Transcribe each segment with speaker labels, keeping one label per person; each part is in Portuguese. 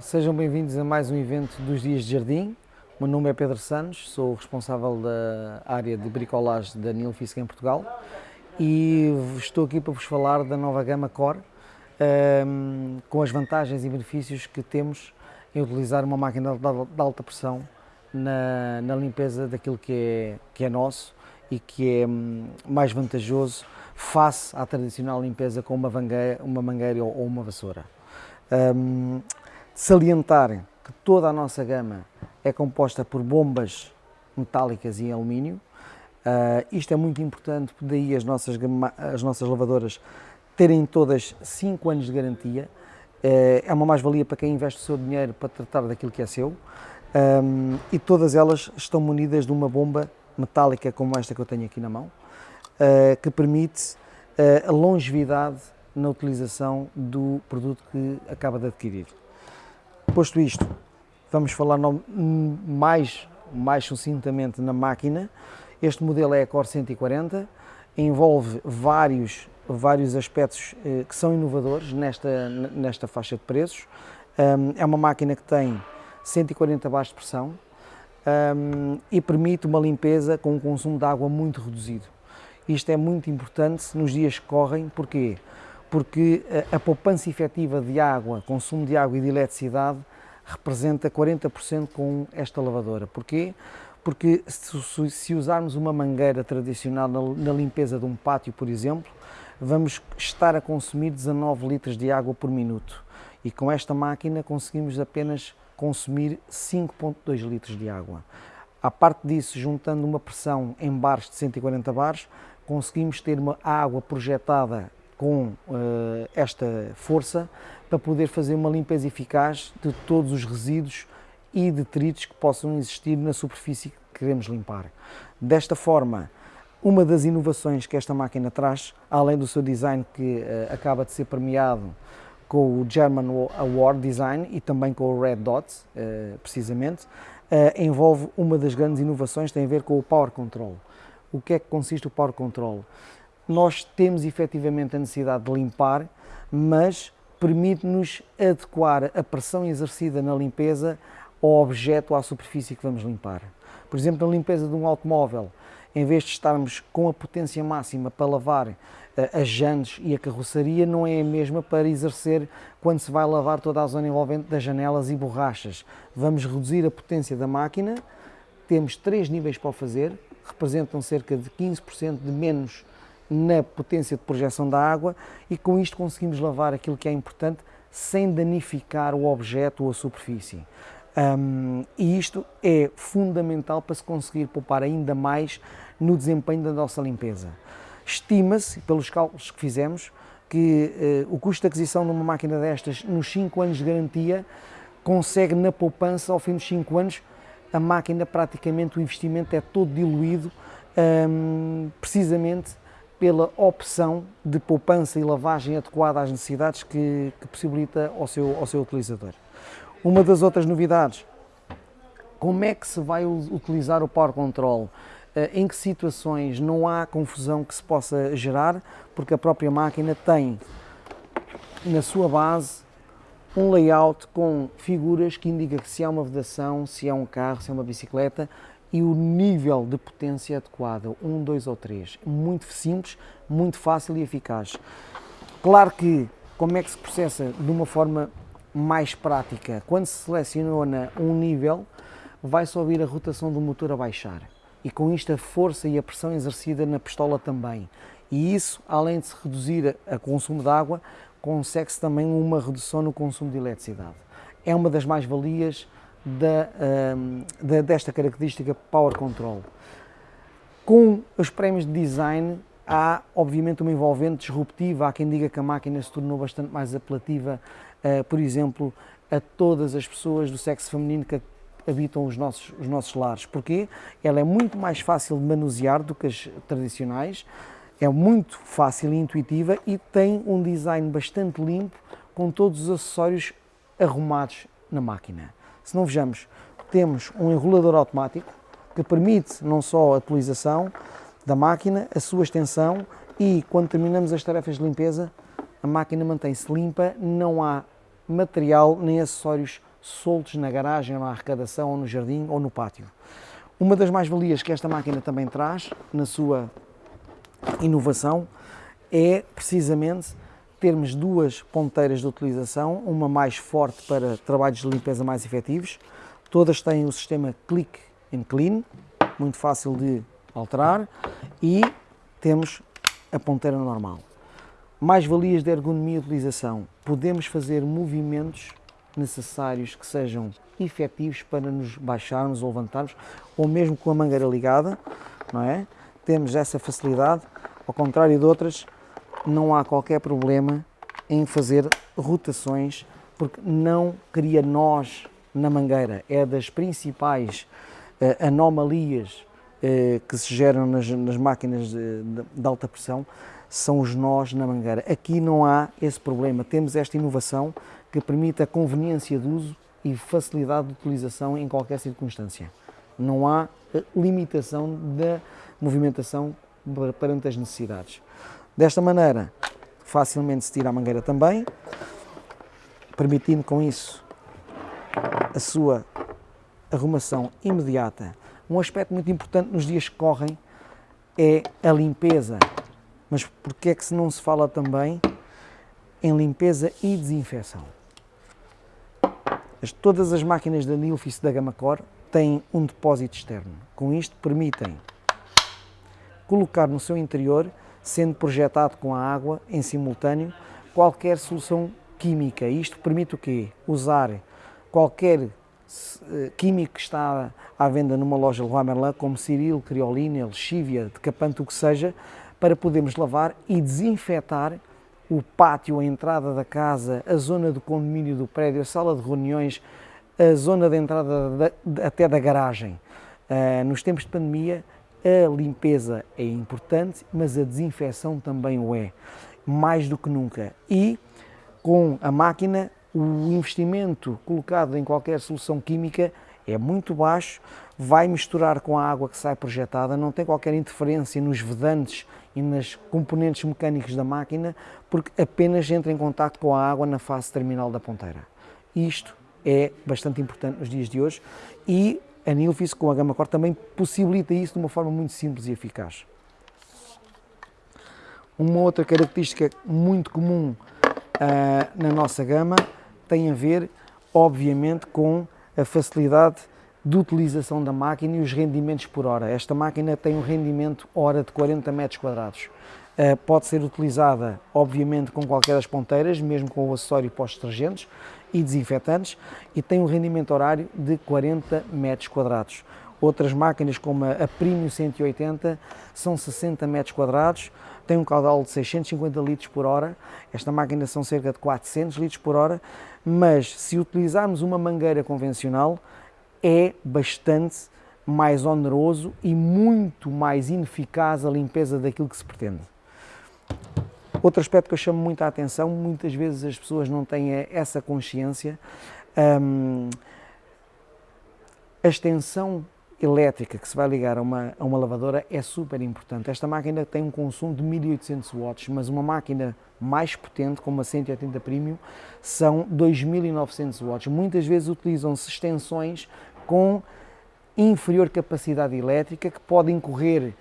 Speaker 1: Sejam bem-vindos a mais um evento dos Dias de Jardim. O meu nome é Pedro Santos, sou responsável da área de bricolagem da Nilfisk em Portugal e estou aqui para vos falar da nova gama Core, um, com as vantagens e benefícios que temos em utilizar uma máquina de alta pressão na, na limpeza daquilo que é, que é nosso e que é hum, mais vantajoso face à tradicional limpeza com uma, mangueira, uma mangueira ou, uma vassoura. Um, salientar que toda a nossa gama é composta por bombas metálicas e alumínio. Uh, isto é muito importante, daí as nossas, as nossas lavadoras terem todas 5 anos de garantia. Uh, é uma mais-valia para quem investe o seu dinheiro para tratar daquilo que é seu. Um, e todas elas estão munidas de uma bomba metálica como esta que eu tenho aqui na mão, uh, que permite a longevidade na utilização do produto que acaba de adquirir. Posto isto, vamos falar mais, mais sucintamente na máquina. Este modelo é a Core 140, envolve vários, vários aspectos eh, que são inovadores nesta, nesta faixa de preços. É uma máquina que tem 140 bares de pressão e permite uma limpeza com um consumo de água muito reduzido. Isto é muito importante nos dias que correm, porquê? Porque a, poupança efetiva de água, consumo de água e de eletricidade representa 40% com esta lavadora. Porquê? Porque se, se usarmos uma mangueira tradicional na, na, limpeza de um pátio, por exemplo, vamos estar a consumir 19 litros de água por minuto. E com esta máquina conseguimos apenas consumir 5.2 litros de água. À parte disso, juntando uma pressão em bares de 140 bares, conseguimos ter uma água projetada com uh, esta força para poder fazer uma limpeza eficaz de todos os resíduos e detritos que possam existir na superfície que queremos limpar. Desta forma, uma das inovações que esta máquina traz, além do seu design que uh, acaba de ser premiado com o German Award Design e também com o Red Dot, uh, precisamente, envolve uma das grandes inovações tem a ver com o Power Control. O que é que consiste o Power Control? Nós temos efetivamente a necessidade de limpar, mas permite-nos adequar a pressão exercida na limpeza ao objeto, à superfície que vamos limpar. Por exemplo, na limpeza de um automóvel, em vez de estarmos com a potência máxima para lavar eh, as jantes e a carroceria, não é a mesma para exercer quando se vai lavar toda a zona envolvente das janelas e borrachas. Vamos reduzir a potência da máquina, temos três níveis para o fazer, representam cerca de 15% de menos na potência de projeção da água e com isto conseguimos lavar aquilo que é importante sem danificar o objeto ou a superfície. Um, e isto é fundamental para se conseguir poupar ainda mais no desempenho da nossa limpeza. Estima-se, pelos cálculos que fizemos, que uh, o custo de aquisição de uma máquina destas nos 5 anos de garantia consegue na poupança, ao fim dos 5 anos, a máquina praticamente o investimento é todo diluído um, precisamente pela opção de poupança e lavagem adequada às necessidades que, que possibilita ao seu, ao seu utilizador. Uma das outras novidades, como é que se vai utilizar o Power Control? Eh, em que situações não há confusão que se possa gerar, porque a própria máquina tem na sua base um layout com figuras que indica que se é uma vedação, se é um carro, se é uma bicicleta, e o nível de potência adequado, 1, 2 ou 3. Muito simples, muito fácil e eficaz. Claro que, como é que se processa de uma forma mais prática? Quando se seleciona um nível, vai-se ouvir a rotação do motor a baixar. E com isto a força e a pressão exercida na pistola também. E isso, além de se reduzir o consumo de água, consegue-se também uma redução no consumo de eletricidade. É uma das mais-valias da, da, desta característica Power Control. Com os prémios de design há obviamente uma envolvente disruptiva, há quem diga que a máquina se tornou bastante mais apelativa, uh, por exemplo, a todas as pessoas do sexo feminino que habitam os nossos, os nossos lares. Porquê? Ela é muito mais fácil de manusear do que as tradicionais, é muito fácil e intuitiva e tem um design bastante limpo com todos os acessórios arrumados na máquina. Se não vejamos, temos um enrolador automático que permite não só a atualização da máquina, a sua extensão e quando terminamos as tarefas de limpeza, a máquina mantém-se limpa, não há material nem acessórios soltos na garagem, ou na arrecadação, ou no jardim, ou no pátio. Uma das mais-valias que esta máquina também traz, na sua inovação, é precisamente termos duas ponteiras de utilização, uma mais forte para trabalhos de limpeza mais efetivos. Todas têm o sistema Click and Clean, muito fácil de alterar, e temos a ponteira normal. Mais valias de ergonomia e utilização. Podemos fazer movimentos necessários que sejam efetivos para nos baixarmos ou levantarmos, ou mesmo com a mangueira ligada, não é? Temos essa facilidade, ao contrário de outras, não há qualquer problema em fazer rotações, porque não cria nós na mangueira. É das principais uh, anomalias uh, que se geram nas, nas máquinas de, de, alta pressão, são os nós na mangueira. Aqui não há esse problema. Temos esta inovação que permite a conveniência de uso e facilidade de utilização em qualquer circunstância. Não há eh, limitação da movimentação perante as necessidades. Desta maneira, facilmente se tira a mangueira também, permitindo com isso a sua arrumação imediata. Um aspecto muito importante nos dias que correm é a limpeza. Mas porquê é que se não se fala também em limpeza e desinfecção? Todas as máquinas da Nilfisk da Gama Core têm um depósito externo. Com isto permitem colocar no seu interior sendo projetado com a água em simultâneo qualquer solução química. Isto permite o quê? Usar qualquer eh, químico que está à venda numa loja Leroy Merlin, como Ciril, Criolina, Lexívia, Decapanto, o que seja, para podermos lavar e desinfetar o pátio, a entrada da casa, a zona do condomínio do prédio, a sala de reuniões, a zona de entrada da, até da garagem. Uh, nos tempos de pandemia, a limpeza é importante, mas a desinfecção também o é, mais do que nunca. E com a máquina, o investimento colocado em qualquer solução química é muito baixo, vai misturar com a água que sai projetada, não tem qualquer interferência nos vedantes e nas componentes mecânicos da máquina, porque apenas entra em contato com a água na fase terminal da ponteira. Isto é bastante importante nos dias de hoje e a Nilfisk com a Gama Core também possibilita isso de uma forma muito simples e eficaz. Uma outra característica muito comum uh, na nossa gama tem a ver, obviamente, com a facilidade de utilização da máquina e os rendimentos por hora. Esta máquina tem um rendimento hora de 40 metros quadrados. Uh, pode ser utilizada, obviamente, com qualquer das ponteiras, mesmo com o acessório pós-detergentes, e desinfetantes e tem um rendimento horário de 40 metros quadrados. Outras máquinas como a Premium 180 são 60 metros quadrados, tem um caudal de 650 litros por hora, esta máquina são cerca de 400 litros por hora, mas se utilizarmos uma mangueira convencional é bastante mais oneroso e muito mais ineficaz a limpeza daquilo que se pretende. Outro aspecto que eu chamo muita atenção, muitas vezes as pessoas não têm essa consciência, um, a extensão elétrica que se vai ligar a uma, a uma lavadora é super importante. Esta máquina tem um consumo de 1800 watts, mas uma máquina mais potente, como a 180 Premium, são 2900 watts. Muitas vezes utilizam-se extensões com inferior capacidade elétrica que podem correr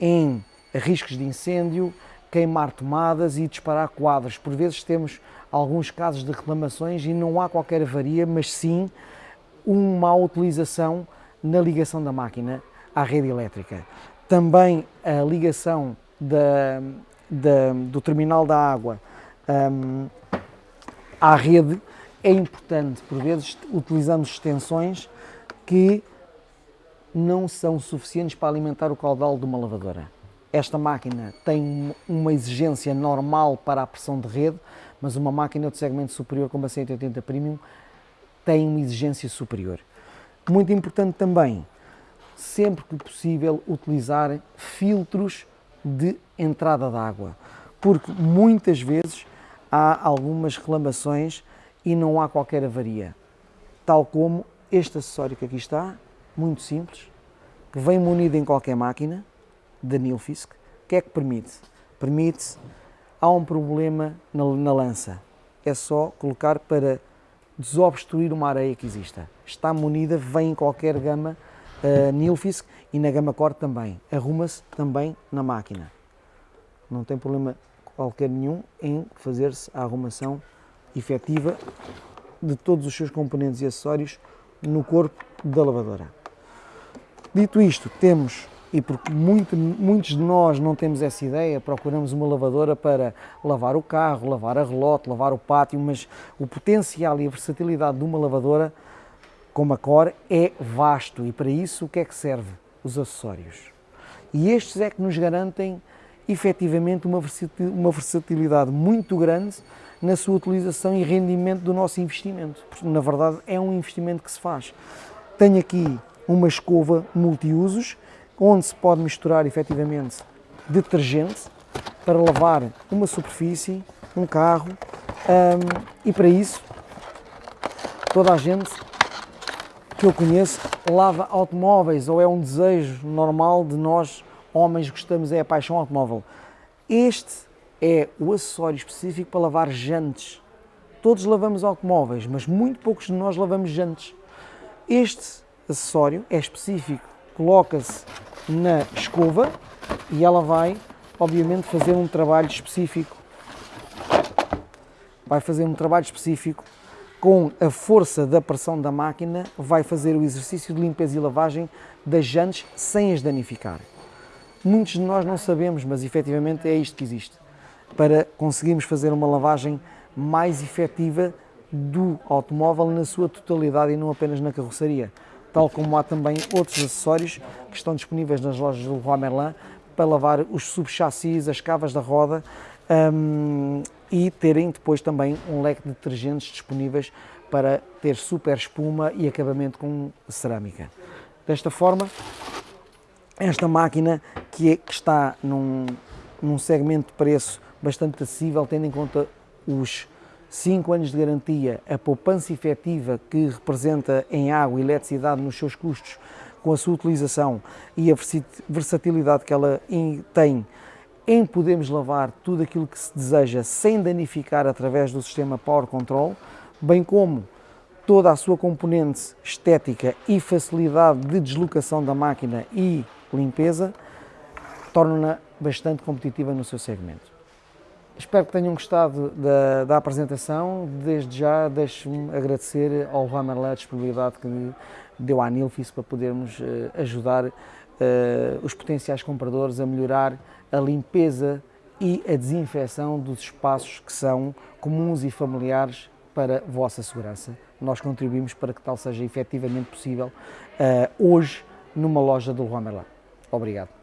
Speaker 1: em riscos de incêndio, queimar tomadas e disparar quadros. Por vezes temos alguns casos de reclamações e não há qualquer avaria, mas sim uma má utilização na ligação da máquina à rede elétrica. Também a ligação da, da, do terminal da água um, à rede é importante. Por vezes utilizamos extensões que não são suficientes para alimentar o caudal de uma lavadora. Esta máquina tem uma exigência normal para a pressão de rede, mas uma máquina de segmento superior como a 180 Premium tem uma exigência superior. Muito importante também, sempre que possível, utilizar filtros de entrada de água, porque muitas vezes há algumas reclamações e não há qualquer avaria, tal como este acessório que aqui está, muito simples, que vem munido em qualquer máquina, da Nilfisk, o que é que permite? Permite, há um problema na, na lança, é só colocar para desobstruir uma areia que exista. Está munida, vem em qualquer gama uh, Nilfisk e na gama Core também. Arruma-se também na máquina. Não tem problema qualquer nenhum em fazer-se a arrumação efetiva de todos os seus componentes e acessórios no corpo da lavadora. Dito isto, temos, e porque muito, muitos de nós não temos essa ideia, procuramos uma lavadora para lavar o carro, lavar a relote, lavar o pátio, mas o potencial e a versatilidade de uma lavadora como a Core é vasto e para isso o que é que serve? Os acessórios. E estes é que nos garantem efetivamente uma versatilidade muito grande na sua utilização e rendimento do nosso investimento. Porque, na verdade, é um investimento que se faz. Tenho aqui uma escova multiusos, onde se pode misturar efetivamente detergente para lavar uma superfície, um carro, um, e para isso toda a gente que eu conheço lava automóveis ou é um desejo normal de nós homens gostamos é a paixão automóvel. Este é o acessório específico para lavar jantes. Todos lavamos automóveis, mas muito poucos de nós lavamos jantes. Este acessório é específico, coloca-se na escova e ela vai, obviamente, fazer um trabalho específico. Vai fazer um trabalho específico com a força da pressão da máquina, vai fazer o exercício de limpeza e lavagem das jantes sem as danificar. Muitos de nós não sabemos, mas efetivamente é isto que existe. Para conseguirmos fazer uma lavagem mais efetiva do automóvel na sua totalidade e não apenas na carroceria. Tal como há também outros acessórios que estão disponíveis nas lojas do Leroy Merlin para lavar os subchassis, as cavas da roda um, e terem depois também um leque de detergentes disponíveis para ter super espuma e acabamento com cerâmica. Desta forma, esta máquina que, é, que está num, num segmento de preço bastante acessível, tendo em conta os 5 anos de garantia, a poupança efetiva que representa em água e eletricidade nos seus custos com a sua utilização e a versatilidade que ela tem em podermos lavar tudo aquilo que se deseja sem danificar através do sistema Power Control, bem como toda a sua componente estética e facilidade de deslocação da máquina e limpeza, torna-na bastante competitiva no seu segmento. Espero que tenham gostado da, da apresentação. Desde já, deixo-me agradecer ao Leroy a disponibilidade que deu à Nilfis para podermos uh, ajudar uh, os potenciais compradores a melhorar a limpeza e a desinfecção dos espaços que são comuns e familiares para a vossa segurança. Nós contribuímos para que tal seja efetivamente possível uh, hoje numa loja do Leroy Obrigado.